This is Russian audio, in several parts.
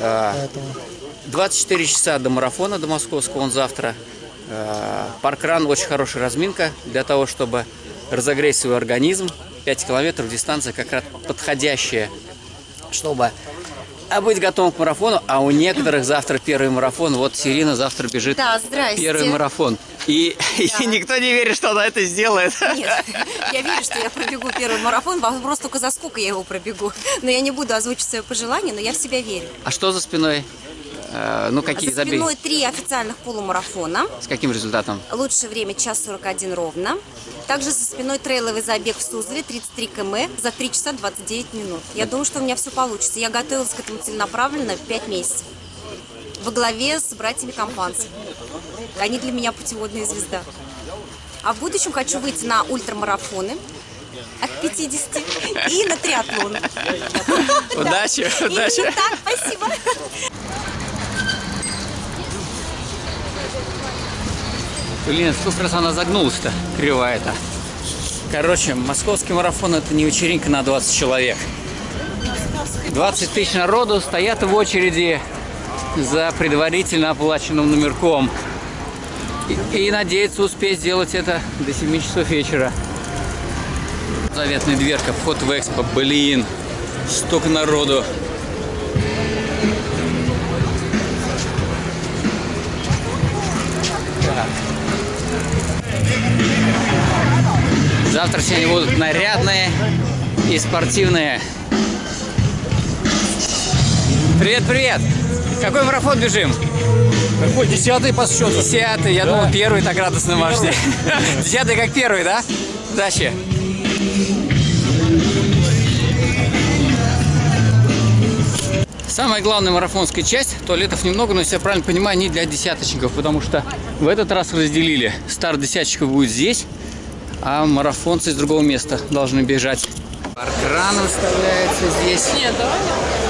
А, Поэтому 24 часа до марафона, до московского, он завтра. Э, Паркран очень хорошая разминка для того, чтобы разогреть свой организм. 5 километров дистанция как раз подходящая, чтобы а быть готовым к марафону. А у некоторых завтра первый марафон. Вот Сирина завтра бежит Да, здрасте. первый марафон. И, и никто не верит, что она это сделает. Нет, я верю, что я пробегу первый марафон. Вопрос только за сколько я его пробегу. Но я не буду озвучить свое пожелание, но я в себя верю. А что за спиной? Э, Ну, какие За спиной три официальных полумарафона. С каким результатом? Лучшее время час 41 ровно. Также за спиной трейловый забег в Суздале 33 км за 3 часа 29 минут. Я думаю, что у меня все получится. Я готовилась к этому целенаправленно 5 месяцев. Во главе с братьями Компанс. Они для меня путеводная звезда. А в будущем хочу выйти на ультрамарафоны от 50 и на триатлон. Удачи, удачи. Так, спасибо. Блин, сколько раз она загнулась-то, кривая-то. Короче, московский марафон это не вечеринка на 20 человек. 20 тысяч народу стоят в очереди за предварительно оплаченным номерком. И, и надеются успеть сделать это до 7 часов вечера. Заветная дверка, вход в экспо. Блин, столько народу. Завтра все они будут нарядные и спортивные. Привет, привет! Какой марафон бежим? какой десятый по счету? Десятый, я думал первый так радостно машете. Десятый как первый, да? Удачи! Самая главная марафонская часть, туалетов немного, но если я правильно понимаю, не для десяточников, потому что в этот раз разделили. Старт десяточков будет здесь, а марафонцы из другого места должны бежать. Паркран выставляется здесь. Нет, давай.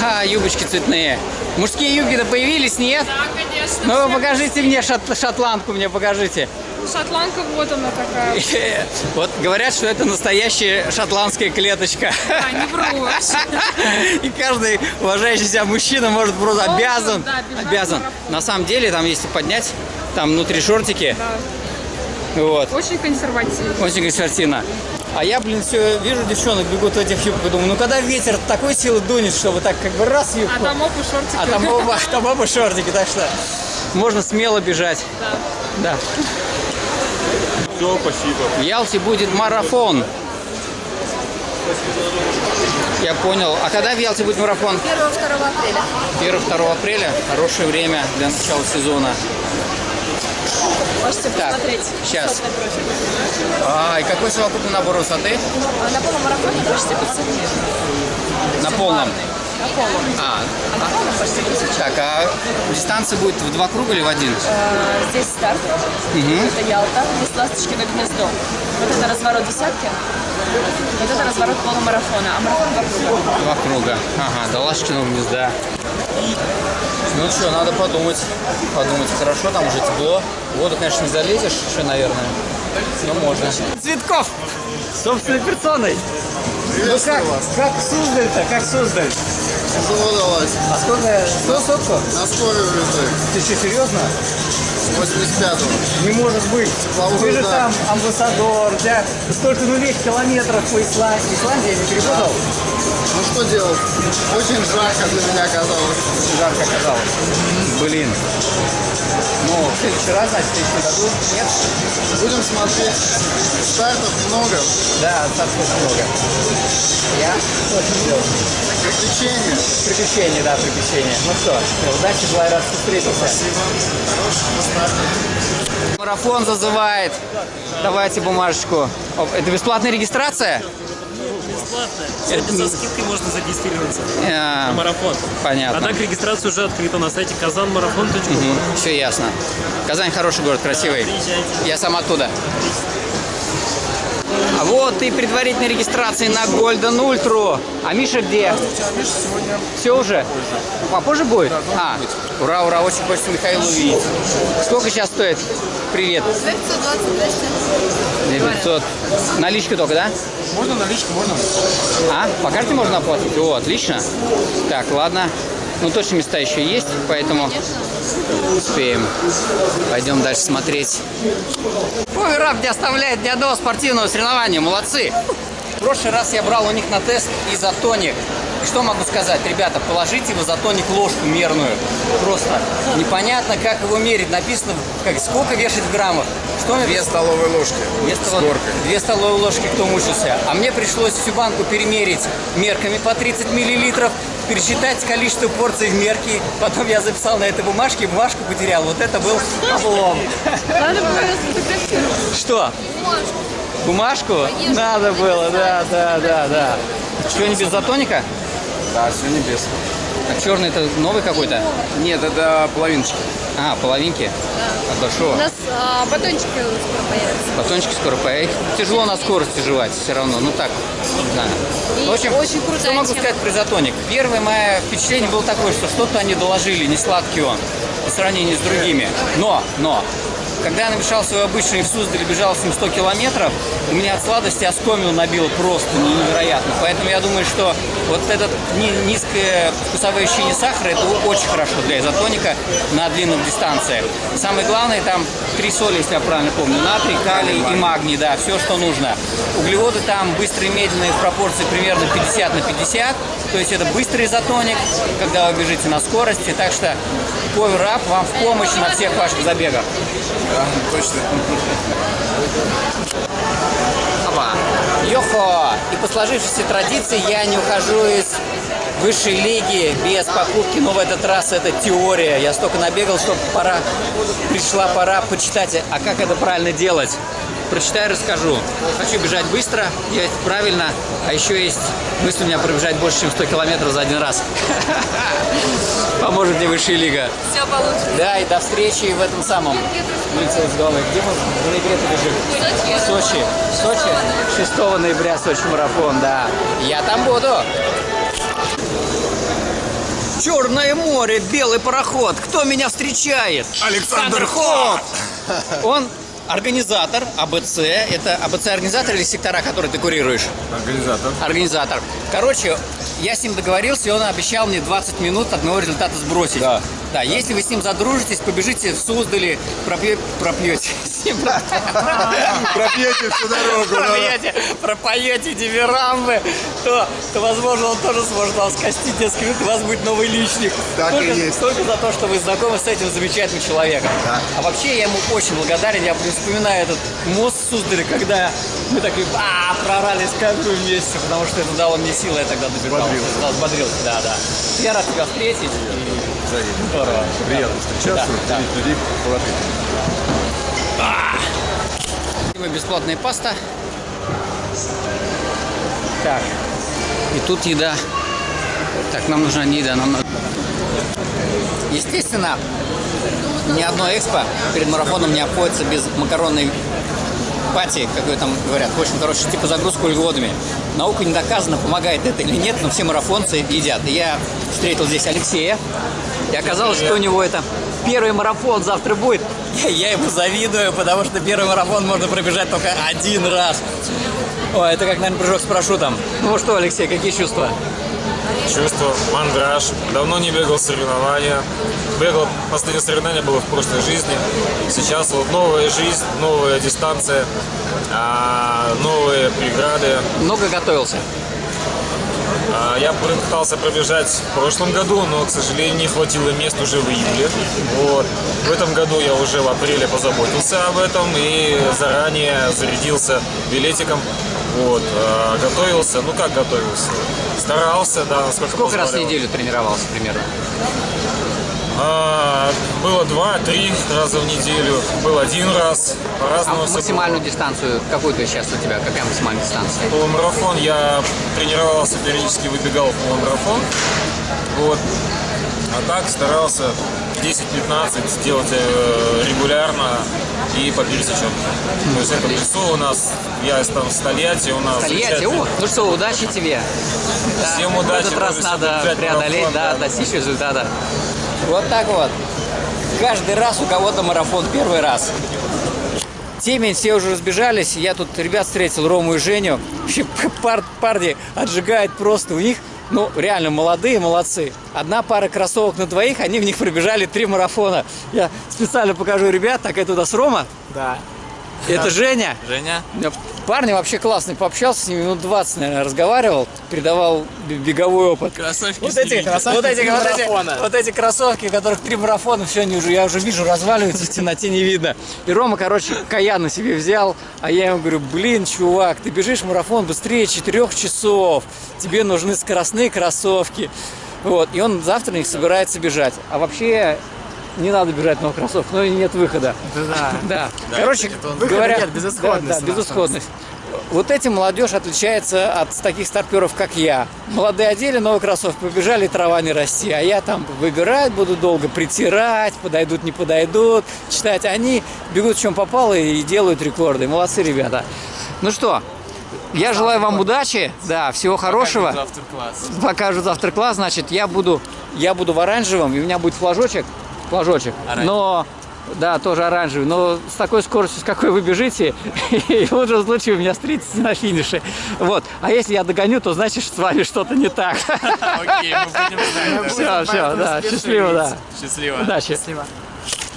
Ха-ха, юбочки цветные. Мужские юбки-то появились, нет? Да, конечно. Ну, все. покажите мне шот- шотландку, мне покажите. Шотландка, вот она такая. Вот говорят, что это настоящая шотландская клеточка. А, не вру. И каждый уважающий себя мужчина может просто Должен, обязан, да, обязан. На самом деле, там, если поднять, там внутри шортики, Да. вот, Очень консервативно. очень консертина. А я, блин, все вижу девчонок бегут в этих юбках, думаю, ну когда ветер такой силы дунет, чтобы так как бы раз юбку, А там опу шортики. а там оба, там оба шортики, так что можно смело бежать. Да. Да. Все, спасибо. В Ялте будет марафон. Я понял. А когда в Ялте будет марафон? 1-2 апреля. 1-2 апреля. Хорошее время для начала сезона. Можете Так, посмотреть. сейчас. А, и какой совокупный набор высоты? А На полумарафоне почти 500 метров. На полном. На полном. А, А на полном почти 1000. так, а дистанция будет в два круга или в один? Э, Здесь старт. Это Ялта. Здесь ласточкино гнездо. Вот это разворот десятки. Вот это разворот полумарафона. А марафон два круга. Два круга. Ага, до Лашкиного гнезда. Ну что, надо подумать. Подумать. Хорошо, там уже тепло. Воду, конечно, не залезешь еще, наверное. Но можно. Цветков! Собственной персоной. Ну как, как Суздаль-то, как Суздаль? Удалось. А сколько, что сотку? На скорую везли. Ты что, серьезно? 85-го. Не может быть. Тепловую, Ты же да. там амбассадор, тебя столько нулей километров по Исландии. Исландия не перепутал? Ну что делать? Очень жарко для меня оказалось. Жарко оказалось. Блин. Ну, в следующий раз, значит, в следующем году нет? Будем смотреть. Стартов много. Да, очень много. Я очень делал. Приключения. Приключения, да, приключения. Ну что, удачи, была рад, что встретился. Марафон зазывает. Давайте бумажечку. Оп, Это бесплатная регистрация? Сегодня со скидкой можно зарегистрироваться Э, на марафон. Понятно. А так регистрация уже открыта на сайте казанмарафон.ру. Все ясно. Казань хороший город, красивый. Приезжайте. Я сам оттуда. А вот и предварительная регистрация на Golden Ultra. А Миша где? Миша сегодня Все уже? Попозже будет? А, ура, ура, очень хочется Михаила увидеть. Сколько сейчас стоит? Привет. 900. Наличка только, да? можно наличку, можно. А, по карте можно оплатить? О, отлично. Так, ладно. Ну, точно места еще есть, поэтому успеем. Пойдем дальше смотреть. Ой, Раб не оставляет ни одного спортивного соревнования. Молодцы. В прошлый раз я брал у них на тест изотоник. И что могу сказать? Ребята, положите в изотоник ложку мерную. Просто непонятно, как его мерить. Написано, как, сколько вешать в граммах. Что мне Две столовые ложки. Две, С столов- горкой. две столовые ложки, кто мучился. А мне пришлось всю банку перемерить мерками по 30 миллилитров, пересчитать количество порций в мерке. Потом я записал на этой бумажке, бумажку потерял. Вот это был облом. Надо было сфотографировать. Что? Бумажку? Надо было, да, да, да, да. Что, не без затоника? Да, сегодня без. А черный это новый какой-то? Нет, это половиночки. А, половинки? От большого. У нас а, батончики скоро появятся. Батончики скоро появятся. Тяжело на скорости жевать все равно. Ну так, не знаю. И В общем, очень крутая что могу тема. сказать про изотоник? Первое мое впечатление было такое, что что-то они доложили, не сладкий он по сравнению с другими. Но, но, когда я намешал свой обычный в Суздале, бежал с ним 100 километров, у меня от сладости оскомину набило просто невероятно. Поэтому я думаю, что вот этот ни- низкое вкусовое ощущение сахара, это очень хорошо для изотоника на длинных дистанциях. Самое главное, там три соли, если я правильно помню, натрий, калий и магний, да, все, что нужно. Углеводы там быстрые и медленные в пропорции примерно 50 на 50, то есть это быстрый изотоник, когда вы бежите на скорости, так что Power Up вам в помощь на всех ваших забегах. Да, точно. Йохо! И по сложившейся традиции я не ухожу из высшей лиги без покупки, но в этот раз это теория. Я столько набегал, что пора, пришла пора почитать, а как это правильно делать. Прочитаю, расскажу. Хочу бежать быстро, делать правильно, а еще есть мысль у меня пробежать больше, чем 100 километров за один раз. Поможет мне высшая лига. Все получится. Да, и до встречи в этом самом. Улица из головы. Где мы в ноябре бежим? В Сочи. В Сочи? 6 ноября Сочи марафон, да. Я там буду. Черное море, белый пароход. Кто меня встречает? Александр Ход! Он организатор АБЦ. Это АБЦ-организатор или сектора, которые ты курируешь? Организатор. Организатор. Короче, я с ним договорился, и он обещал мне 20 минут от моего результата сбросить. Да. Да, если вы с ним задружитесь, побежите в Суздали, пропье- пропьете. Ним Пропьете всю дорогу. пропьете, пропоете дифирамбы, то, то, возможно, он тоже сможет вас костить несколько минут, и у вас будет новый личник. Так и только, есть. только за то, что вы знакомы с этим замечательным человеком. Да. А вообще, я ему очень благодарен. Я вспоминаю этот мост в Суздале, когда мы такие, а, прорались каждую вместе, потому что это дало мне силы, я тогда добежал. Взбодрился. Да, взбодрился, да, да. Я рад тебя встретить. Здорово. Приятно встречаться, Да, да. людей положительных. Мы бесплатная паста. Так. И тут еда. Так, нам нужна не еда, нам. Естественно, ни одно экспо перед марафоном не обходится без макаронной пати, как ее там говорят. В общем, короче, типа загрузку углеводами. Наука не доказана, помогает это или нет, но все марафонцы едят. И я встретил здесь Алексея. И оказалось, что у него это первый марафон завтра будет. Я, я ему завидую, потому что первый марафон можно пробежать только один раз. Ой, это как, наверное, прыжок с парашютом. Ну что, Алексей, какие чувства? Чувство, мандраж. Давно не бегал соревнования. Бегал, последнее соревнование было в прошлой жизни. Сейчас вот новая жизнь, новая дистанция, а, новые преграды. Много готовился. А, Я пытался пробежать в прошлом году, но, к сожалению, не хватило мест уже в июле. Вот. В этом году я уже в апреле позаботился об этом и заранее зарядился билетиком. Вот. а, Готовился, ну как готовился? Старался, да, насколько Сколько раз в неделю тренировался примерно? А, было два-три раза в неделю, был один раз, А по-разному. было. максимальную дистанцию, какую то сейчас у тебя? Какая максимальная дистанция? Полумарафон я тренировался, периодически выбегал в полумарафон. Вот. А так старался 10-15 делать э, регулярно и по пересеченке. То есть это в лесу у нас, я там в Стольятти, у нас Тольятти, о, ну что, удачи тебе. Да, Всем В удачи, этот раз надо преодолеть, марафон, да, да. достичь результата. Вот так вот. Каждый раз у кого-то марафон первый раз. Темень, все уже разбежались. Я тут ребят встретил, Рому и Женю. Вообще пар- парни отжигают просто. У них, ну, реально молодые, молодцы. Одна пара кроссовок на двоих, они в них пробежали три марафона. Я специально покажу ребят. Так, это у нас Рома. Да. Это Женя. Женя? Э, Парни вообще классные, пообщался с ними минут 20, наверное, разговаривал, передавал беговой опыт. Кроссовки Вот эти, ними. вот, эти, вот, эти, вот эти кроссовки, которых три марафона, все, они уже, я уже вижу, разваливаются, в темноте не видно. И Рома, короче, каян на себе взял, а я ему говорю, блин, чувак, ты бежишь марафон быстрее 4 часов, тебе нужны скоростные кроссовки. Вот, и он завтра на них собирается бежать. А вообще не надо бежать в новых кроссовках, но и нет выхода. Да. Да. Короче, Выхода говоря, нет, безысходность Да, да, безысходность. Вот этим молодежь отличается от таких старперов, как я. Молодые одели новые кроссовки, побежали, трава не расти. А я там выбирать буду долго, притирать, подойдут, не подойдут, читать. Они бегут в чем попало и делают рекорды. Молодцы ребята. Ну что, я желаю вам удачи, да, всего хорошего. Автор-класс. Покажут завтра класс, значит, я буду, я буду в оранжевом, и у меня будет флажочек, флажочек, но, да, тоже оранжевый, но с такой скоростью, с какой вы бежите, и в лучшем случае вы меня встретите на финише. Вот. А если я догоню, то значит, что с вами что-то не так. Окей, мы будем знать. Все, все, да, счастливо, да. Счастливо. Удачи. Счастливо.